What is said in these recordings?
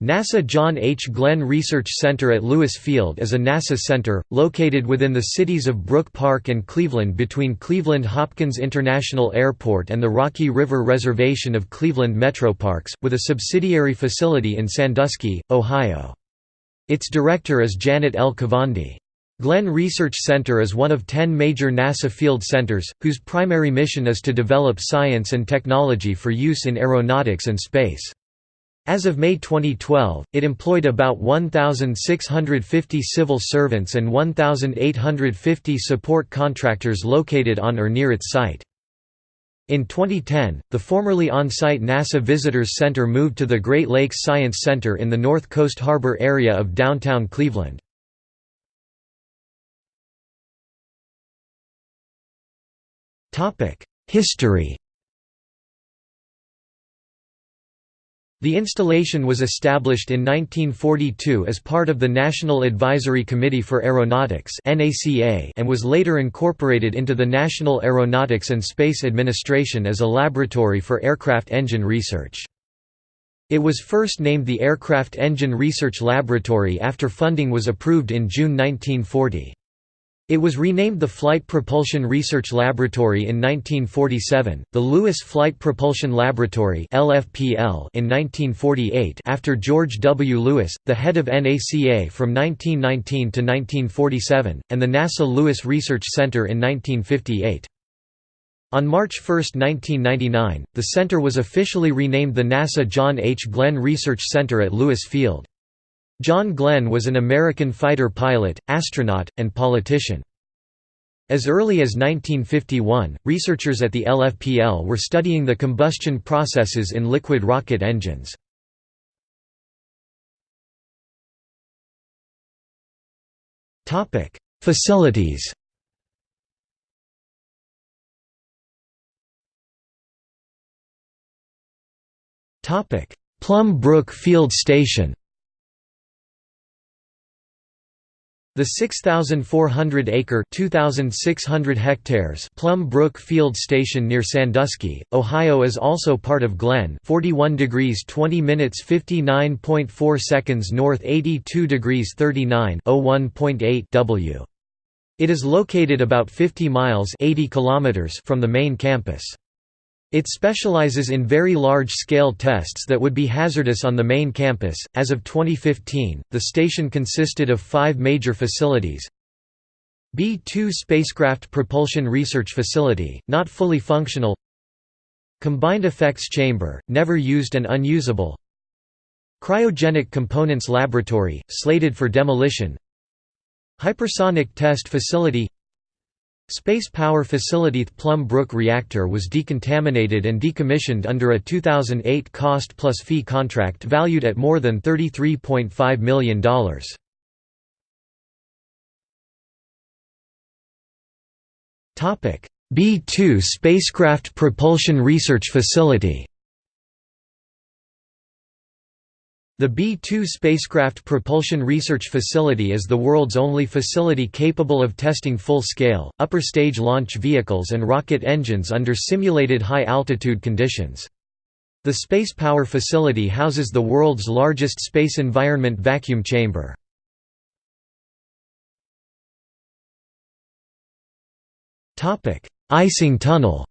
NASA John H. Glenn Research Center at Lewis Field is a NASA center, located within the cities of Brook Park and Cleveland between Cleveland Hopkins International Airport and the Rocky River Reservation of Cleveland Metroparks, with a subsidiary facility in Sandusky, Ohio. Its director is Janet L. Kavandi. Glenn Research Center is one of ten major NASA field centers, whose primary mission is to develop science and technology for use in aeronautics and space. As of May 2012, it employed about 1,650 civil servants and 1,850 support contractors located on or near its site. In 2010, the formerly on-site NASA Visitors Center moved to the Great Lakes Science Center in the North Coast Harbor area of downtown Cleveland. History The installation was established in 1942 as part of the National Advisory Committee for Aeronautics and was later incorporated into the National Aeronautics and Space Administration as a laboratory for aircraft engine research. It was first named the Aircraft Engine Research Laboratory after funding was approved in June 1940. It was renamed the Flight Propulsion Research Laboratory in 1947, the Lewis Flight Propulsion Laboratory (LFPL) in 1948 after George W. Lewis, the head of NACA from 1919 to 1947, and the NASA Lewis Research Center in 1958. On March 1, 1999, the center was officially renamed the NASA John H. Glenn Research Center at Lewis Field. John Glenn was an American fighter pilot, astronaut, and politician. As early as 1951, researchers at the LFPL were studying the combustion processes in liquid rocket engines. Facilities Plum Brook Field Station The 6,400-acre (2,600 hectares) Plum Brook Field Station near Sandusky, Ohio is also part of Glenn 41 degrees 20 minutes 59.4 seconds north 82 degrees 39 w. It is located about 50 miles 80 kilometers from the main campus. It specializes in very large-scale tests that would be hazardous on the main campus. As of 2015, the station consisted of five major facilities. B-2 Spacecraft Propulsion Research Facility, not fully functional Combined Effects Chamber, never used and unusable Cryogenic Components Laboratory, slated for demolition Hypersonic Test Facility Space Power Facility Plum Brook reactor was decontaminated and decommissioned under a 2008 cost plus fee contract valued at more than $33.5 million. B-2 Spacecraft Propulsion Research Facility The B-2 spacecraft propulsion research facility is the world's only facility capable of testing full-scale, upper-stage launch vehicles and rocket engines under simulated high-altitude conditions. The Space Power Facility houses the world's largest space environment vacuum chamber. Icing tunnel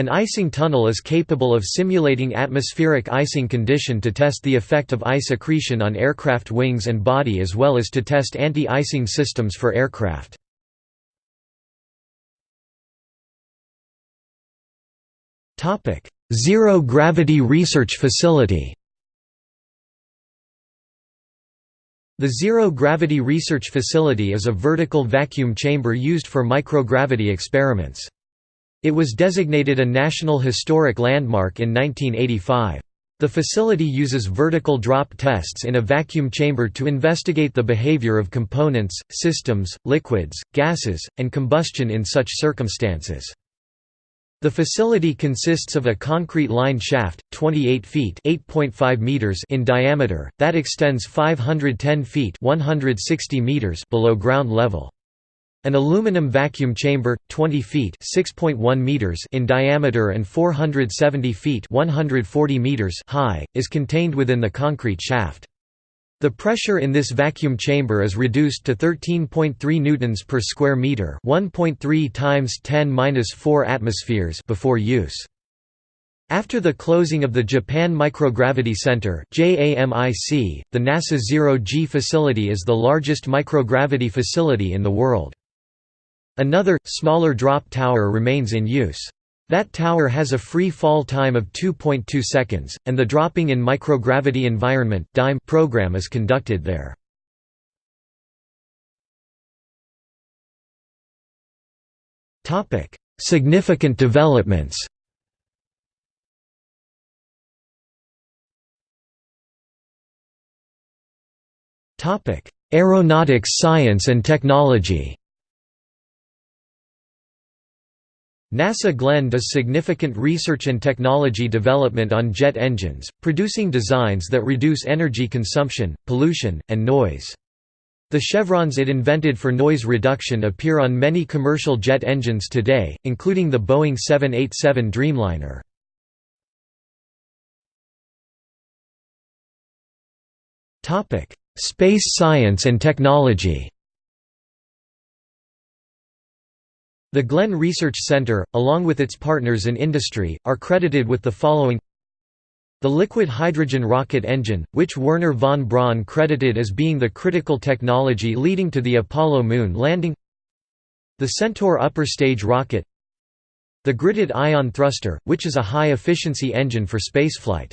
An icing tunnel is capable of simulating atmospheric icing condition to test the effect of ice accretion on aircraft wings and body as well as to test anti-icing systems for aircraft. Zero-gravity research facility The Zero Gravity Research Facility is a vertical vacuum chamber used for microgravity experiments. It was designated a National Historic Landmark in 1985. The facility uses vertical drop tests in a vacuum chamber to investigate the behavior of components, systems, liquids, gases, and combustion in such circumstances. The facility consists of a concrete lined shaft, 28 feet meters in diameter, that extends 510 feet 160 meters below ground level. An aluminum vacuum chamber, 20 feet meters in diameter and 470 feet 140 meters high, is contained within the concrete shaft. The pressure in this vacuum chamber is reduced to 13.3 newtons per square meter, 1.3 times 10^-4 atmospheres before use. After the closing of the Japan Microgravity Center (JAMIC), the NASA Zero-G facility is the largest microgravity facility in the world. Another, smaller drop tower remains in use. That tower has a free fall time of 2.2 seconds, and the Dropping in Microgravity Environment DIME program is conducted there. Significant developments Aeronautics science and technology NASA Glenn does significant research and technology development on jet engines, producing designs that reduce energy consumption, pollution, and noise. The chevrons it invented for noise reduction appear on many commercial jet engines today, including the Boeing 787 Dreamliner. Space science and technology The Glenn Research Center, along with its partners in industry, are credited with the following The liquid hydrogen rocket engine, which Wernher von Braun credited as being the critical technology leading to the Apollo moon landing The Centaur upper stage rocket The gridded ion thruster, which is a high-efficiency engine for spaceflight.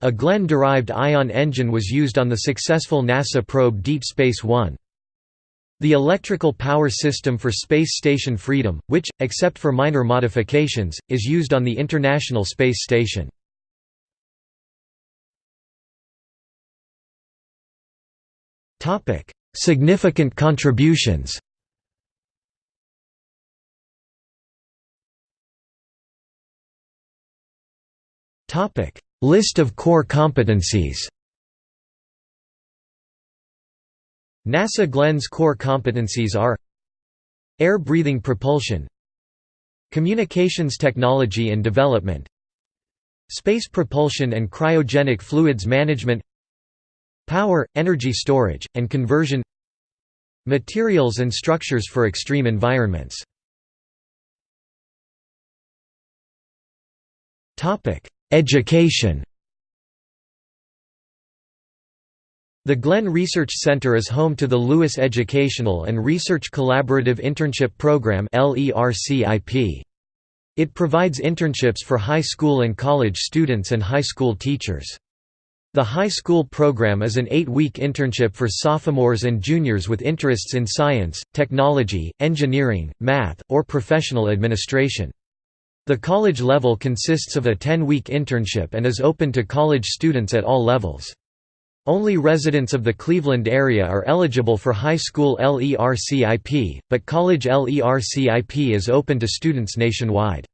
A Glenn-derived ion engine was used on the successful NASA probe Deep Space One. The electrical power system for Space Station Freedom, which, except for minor modifications, is used on the International Space Station. Significant contributions List of core competencies NASA Glenn's core competencies are Air-breathing propulsion Communications technology and development Space propulsion and cryogenic fluids management Power, energy storage, and conversion Materials and structures for extreme environments. Education The Glenn Research Center is home to the Lewis Educational and Research Collaborative Internship Program It provides internships for high school and college students and high school teachers. The high school program is an eight-week internship for sophomores and juniors with interests in science, technology, engineering, math, or professional administration. The college level consists of a 10-week internship and is open to college students at all levels. Only residents of the Cleveland area are eligible for high school LERCIP, but college LERCIP is open to students nationwide.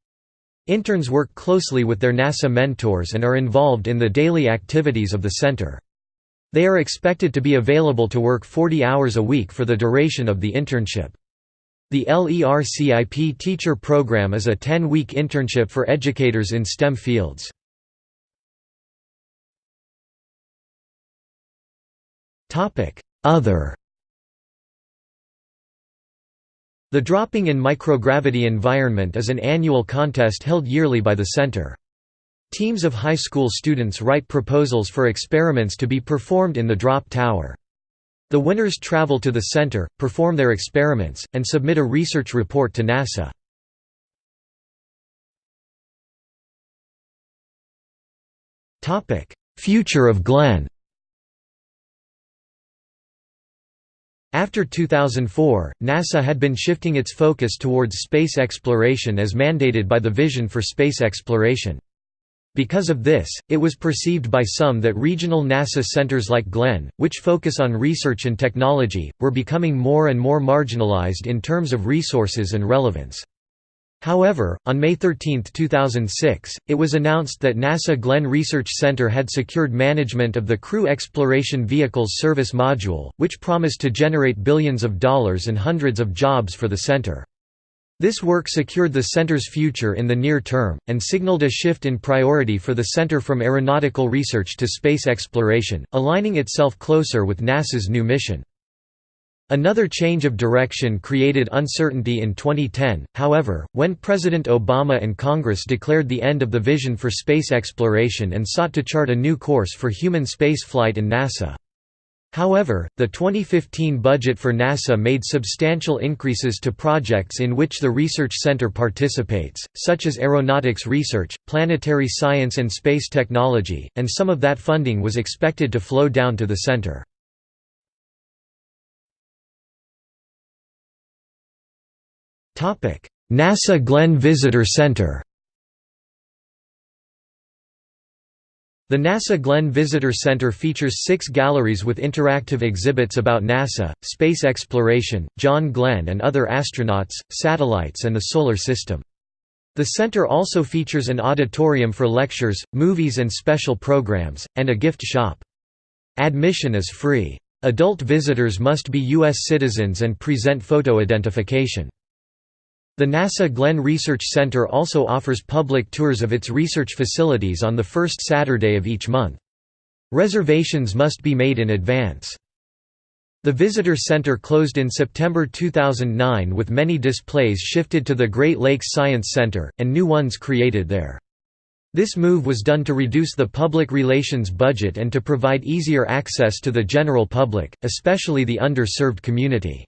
Interns work closely with their NASA mentors and are involved in the daily activities of the center. They are expected to be available to work 40 hours a week for the duration of the internship. The LERCIP teacher program is a 10-week internship for educators in STEM fields. Other The Dropping in Microgravity Environment is an annual contest held yearly by the Center. Teams of high school students write proposals for experiments to be performed in the drop tower. The winners travel to the center, perform their experiments, and submit a research report to NASA. Future of Glenn After 2004, NASA had been shifting its focus towards space exploration as mandated by the Vision for Space Exploration. Because of this, it was perceived by some that regional NASA centers like Glenn, which focus on research and technology, were becoming more and more marginalized in terms of resources and relevance. However, on May 13, 2006, it was announced that NASA Glenn Research Center had secured management of the Crew Exploration Vehicles Service Module, which promised to generate billions of dollars and hundreds of jobs for the center. This work secured the center's future in the near term, and signaled a shift in priority for the center from aeronautical research to space exploration, aligning itself closer with NASA's new mission. Another change of direction created uncertainty in 2010, however, when President Obama and Congress declared the end of the vision for space exploration and sought to chart a new course for human spaceflight in NASA. However, the 2015 budget for NASA made substantial increases to projects in which the Research Center participates, such as aeronautics research, planetary science and space technology, and some of that funding was expected to flow down to the center. NASA Glenn Visitor Center The NASA Glenn Visitor Center features six galleries with interactive exhibits about NASA, space exploration, John Glenn and other astronauts, satellites and the Solar System. The center also features an auditorium for lectures, movies and special programs, and a gift shop. Admission is free. Adult visitors must be U.S. citizens and present photo identification. The NASA Glenn Research Center also offers public tours of its research facilities on the first Saturday of each month. Reservations must be made in advance. The Visitor Center closed in September 2009 with many displays shifted to the Great Lakes Science Center, and new ones created there. This move was done to reduce the public relations budget and to provide easier access to the general public, especially the underserved community.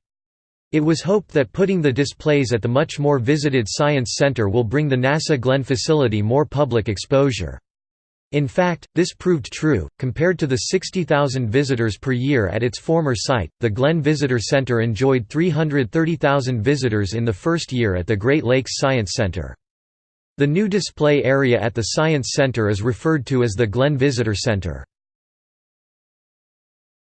It was hoped that putting the displays at the much more visited Science Center will bring the NASA Glenn facility more public exposure. In fact, this proved true. Compared to the 60,000 visitors per year at its former site, the Glenn Visitor Center enjoyed 330,000 visitors in the first year at the Great Lakes Science Center. The new display area at the Science Center is referred to as the Glenn Visitor Center.